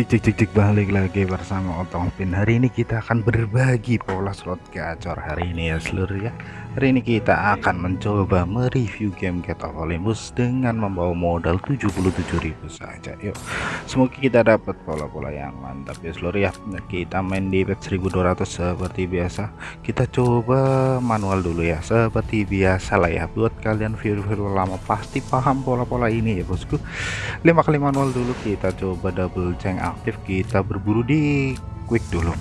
Cik cik cik cik balik lagi bersama Otong Pin Hari ini kita akan berbagi pola slot gacor hari ini ya seluruh ya. Hari ini kita akan mencoba mereview game Get of Olympus dengan membawa modal 77.000 saja. Yuk semoga kita dapat pola-pola yang mantap ya seluruh ya. Kita main di bet 1200 seperti biasa. Kita coba manual dulu ya seperti biasa lah ya. Buat kalian viewer-viewer lama pasti paham pola-pola ini ya bosku. 5 kali manual dulu kita coba double ceng aktif kita berburu di quick dulu.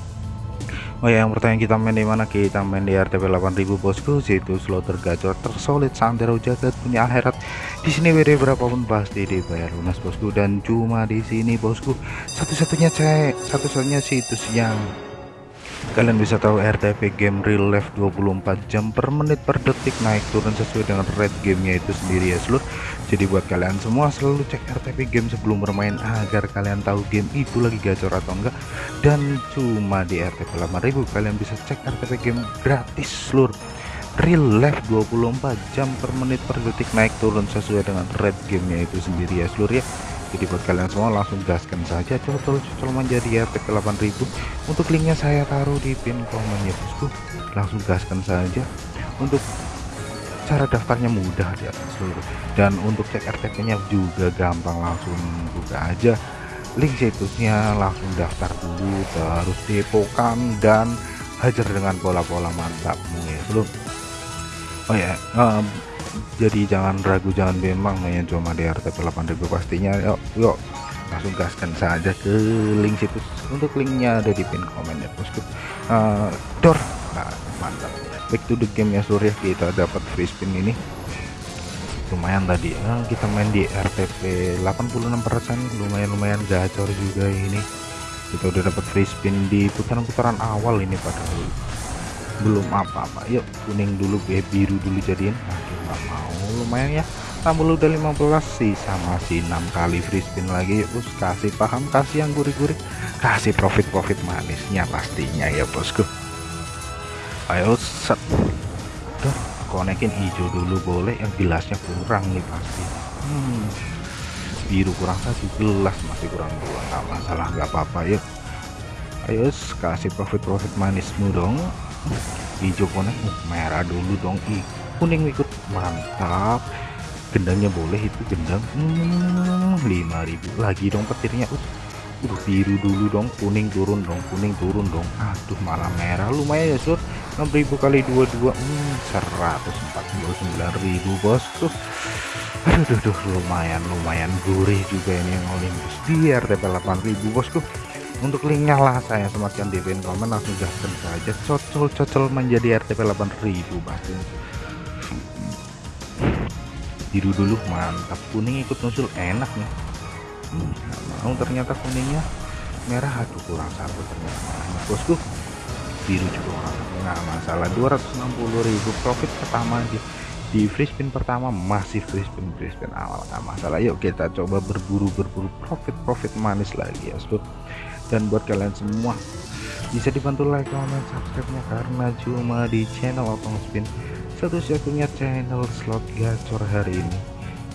Oh ya yang pertanyaan kita main di mana? Kita main di RTP 8000 bosku situ slot tergacor tersolid santero jagat punya akhirat di sini WD berapapun pasti dibayar lunas bosku. Dan cuma di sini bosku. Satu-satunya cek satu-satunya situs yang kalian bisa tahu RTP game real life 24 jam per menit per detik naik turun sesuai dengan rate gamenya itu sendiri ya seluruh jadi buat kalian semua selalu cek RTP game sebelum bermain agar kalian tahu game itu lagi gacor atau enggak. Dan cuma di RTP 8000 kalian bisa cek RTP game gratis seluruh real life 24 jam per menit per detik naik turun sesuai dengan rate gamenya itu sendiri ya seluruh ya jadi buat kalian semua langsung gaskan saja. Cocol-cocol menjadi RTP 8000 untuk linknya saya taruh di pin komen ya bosku. Langsung gaskan saja. Untuk cara daftarnya mudah di atas seluruh. Dan untuk cek RTP nya juga gampang langsung buka aja. Link situsnya langsung daftar dulu. Terus depokan dan hajar dengan pola-pola mantapmu ya belum? Oh ya um, jadi jangan ragu jangan memang main cuma di RTP 8000 pastinya. Yuk yuk langsung gaskan saja ke link situs. Untuk linknya ada di pin komen ya bosku uh, door nah, mantap. Back to the game ya surya. Kita dapat free spin ini. Lumayan tadi. Nah, kita main di RTP 86% lumayan-lumayan gacor juga ini. Kita udah dapat free spin di putaran-putaran awal ini padahal belum apa-apa. Yuk kuning dulu biru dulu jadiin. Aduh nggak mau lumayan ya. Tambah udah 15 sisa masih enam kali free spin lagi. Bos kasih paham kasih yang gurih-gurih. Kasih profit-profit manisnya pastinya ya bosku. Ayo set. Duh, konekin hijau dulu boleh. Yang gelasnya kurang nih pasti. Hmm, biru kurang satu gelas masih kurang dua. Nggak masalah nggak apa-apa yuk. Ayo kasih profit-profit manismu dong. Hijau konek merah dulu dong. Ih, kuning ikut. Mantap. Gendangnya boleh itu gendang. Hmm, 5000 lagi dong petirnya. Uh, udah biru dulu dong. Kuning turun dong kuning turun dong. Aduh malah merah. Lumayan ya sur. 6000 kali 22 hmm, 149.000 bosku aduh duh, duh, lumayan lumayan gurih juga ini yang Olympus. Di RTP 8000 bosku untuk linknya lah saya sematkan di pin komen langsung gaskan saja. Cocol-cocol menjadi RTP 8000 pasti biru dulu mantap. Kuning ikut nusul enak nih. Hmm, mau ternyata kuningnya. Merah aduh kurang satu ternyata. Nah, bosku biru juga nggak masalah 260.000 profit pertama di di free spin pertama masih free spin free spin awal nggak masalah. Yuk kita coba berburu berburu profit profit manis lagi ya bosku. Dan buat kalian semua bisa dibantu like comment subscribe nya karena cuma di channel Otong Spin satu-satunya channel slot gacor hari ini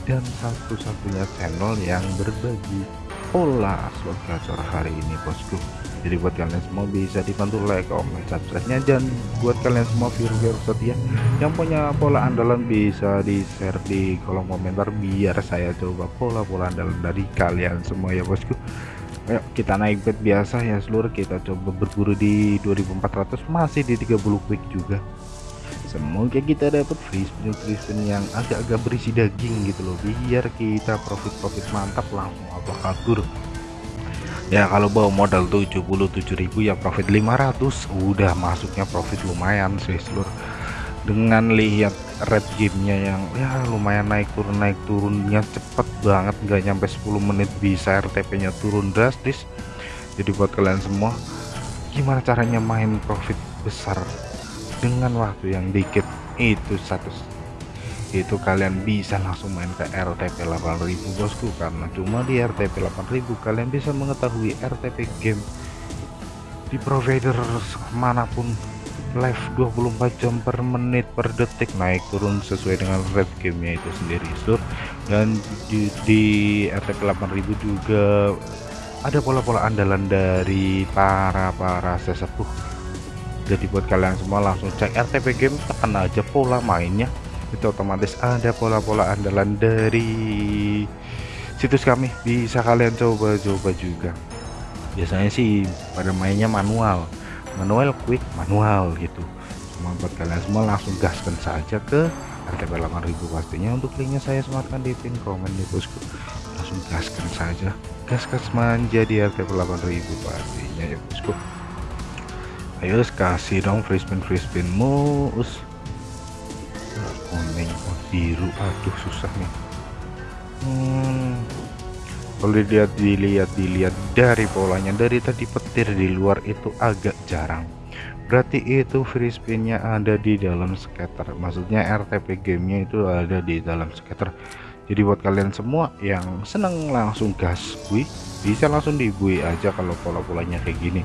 dan satu-satunya channel yang berbagi pola slot gacor hari ini bosku. Jadi buat kalian semua bisa dibantu like comment subscribe nya dan buat kalian semua viewer setia yang punya pola andalan bisa di share di kolom komentar biar saya coba pola-pola andalan dari kalian semua ya bosku. Ayo kita naik bet biasa ya seluruh kita coba berburu di 2400 masih di 30 quick juga semoga kita dapat free spin free yang agak-agak berisi daging gitu loh. Biar kita profit-profit mantap langsung apa kabur. Ya kalau bawa modal 77.000 ya profit 500 udah masuknya profit lumayan sih seluruh dengan lihat red gamenya yang ya lumayan naik turun naik turunnya cepet banget. Nggak nyampe 10 menit bisa RTP nya turun drastis. Jadi buat kalian semua gimana caranya main profit besar dengan waktu yang dikit itu satu itu kalian bisa langsung main ke RTP 8000 bosku. Karena cuma di RTP 8000 kalian bisa mengetahui RTP game di provider mana pun. Live 24 jam per menit per detik. Naik turun sesuai dengan red gamenya itu sendiri. Sur dan di, di RTP 8000 juga ada pola-pola andalan dari para para sesepuh jadi buat kalian semua langsung cek RTP game tekan aja pola mainnya. Itu otomatis ada pola-pola andalan dari situs kami. Bisa kalian coba-coba juga. Biasanya sih pada mainnya manual. Manual quick manual gitu. Cuma buat kalian semua langsung gaskan saja ke RTP 8000 pastinya untuk linknya saya sematkan di pin komen di bosku. Langsung gaskan saja. Gaskan menjadi RTP 8000 pastinya ya bosku ayo kasih dong free spin free spin oh, kuning oh, biru. Aduh susah nih. Hmm. kalau dilihat dilihat dilihat dari polanya dari tadi petir di luar itu agak jarang. Berarti itu free spinnya ada di dalam scatter maksudnya RTP gamenya itu ada di dalam scatter jadi buat kalian semua yang seneng langsung gas bui bisa langsung dibui aja kalau pola-polanya kayak gini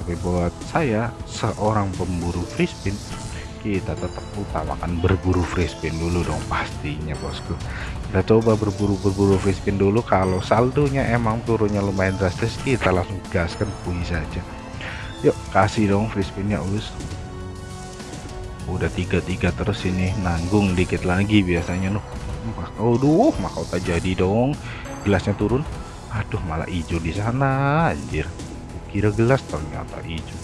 tapi buat saya seorang pemburu spin kita tetap utamakan berburu spin dulu dong pastinya bosku. Kita coba berburu-berburu spin dulu. Kalau saldonya emang turunnya lumayan drastis kita langsung gaskan bui saja. Yuk kasih dong free spinnya us. Udah tiga-tiga terus ini nanggung dikit lagi biasanya loh aduh mahkota jadi dong? Gelasnya turun. Aduh malah hijau di sana anjir kira gelas ternyata hijau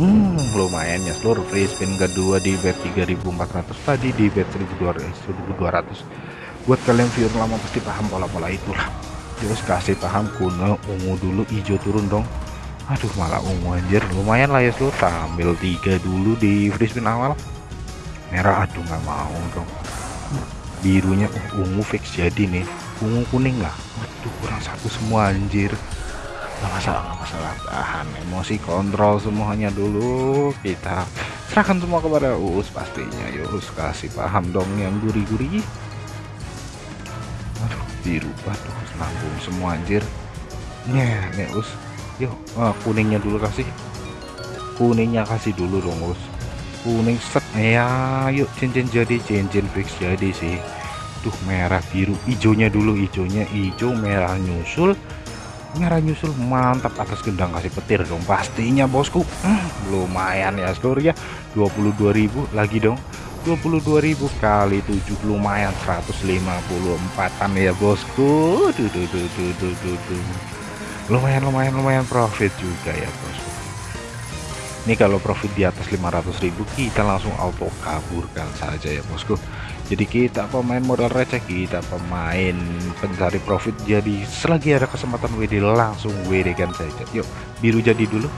hmm lumayan ya seluruh free spin kedua di bet 3400 tadi di bet 1200 buat kalian viewer lama pasti paham pola-pola itulah. Terus kasih paham kuno ungu dulu hijau turun dong. Aduh malah ungu anjir. Lumayan lah ya seluruh. Tampil tiga dulu di free spin awal. Merah aduh nggak mau dong. Birunya uh, ungu fix jadi nih. Ungu kuning lah. Waduh kurang satu semua anjir nggak masalah nggak masalah. Tahan emosi kontrol semuanya dulu. Kita serahkan semua kepada us pastinya. Yus kasih paham dong yang gurih-gurih aduh biru aduh nanggung semua anjir. Nih nih us yuk ah, kuningnya dulu kasih. Kuningnya kasih dulu dong bos kuning set. Ya yuk cincin jadi cincin fix jadi sih. Tuh merah biru. Hijaunya dulu hijaunya hijau merah nyusul merah nyusul mantap atas gendang kasih petir dong. Pastinya bosku. Hmm, lumayan ya seluruh ya. 22.000 lagi dong. 22.000 kali 7 lumayan. 154an ya bosku. Duh, duh, duh, duh, duh, duh, duh lumayan lumayan lumayan profit juga ya bos ini kalau profit di atas 500.000 kita langsung auto kaburkan saja ya bosku jadi kita pemain modal receh kita pemain pencari profit. Jadi selagi ada kesempatan WD langsung WD kan saja yuk biru jadi dulu.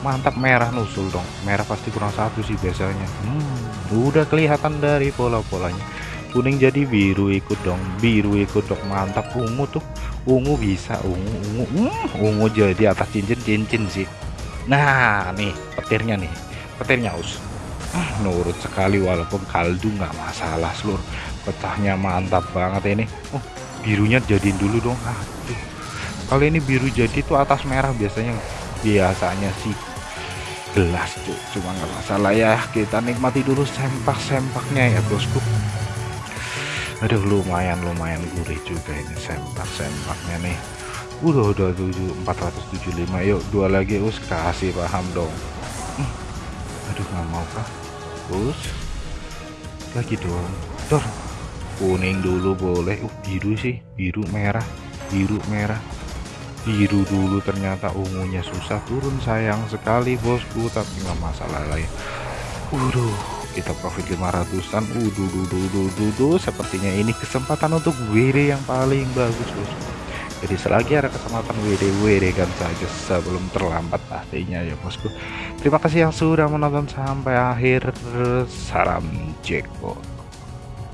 Mantap merah nusul dong. Merah pasti kurang satu sih biasanya. Hmm, udah kelihatan dari pola-polanya. Kuning jadi biru ikut dong biru ikut dong. Mantap ungu tuh. Ungu bisa ungu ungu. Uh, ungu jadi atas cincin cincin sih. Nah nih petirnya nih. Petirnya us ah, nurut sekali walaupun kaldu nggak masalah seluruh pecahnya mantap banget ini. Oh birunya jadiin dulu dong. Aduh. Kalau ini biru jadi tuh atas merah biasanya. Biasanya sih gelas tuh cuma nggak masalah ya. Kita nikmati dulu sempak-sempaknya ya bosku. Aduh lumayan lumayan gurih juga ini sempak sempaknya nih. Udah udah 7 475 yuk dua lagi. Us kasih paham dong. Hmm. aduh nggak mau kah us lagi dong dor. Kuning dulu boleh. Uh biru sih. Biru merah. Biru merah. Biru dulu ternyata ungunya susah. Turun sayang sekali bosku. Tapi nggak masalah lah ya. Waduh kita profit 500an udu dudu dudu dudu sepertinya ini kesempatan untuk WD yang paling bagus bos jadi selagi ada kesempatan WD WD kan saja sebelum terlambat pastinya ya bosku. Terima kasih yang sudah menonton sampai akhir. Salam jackpot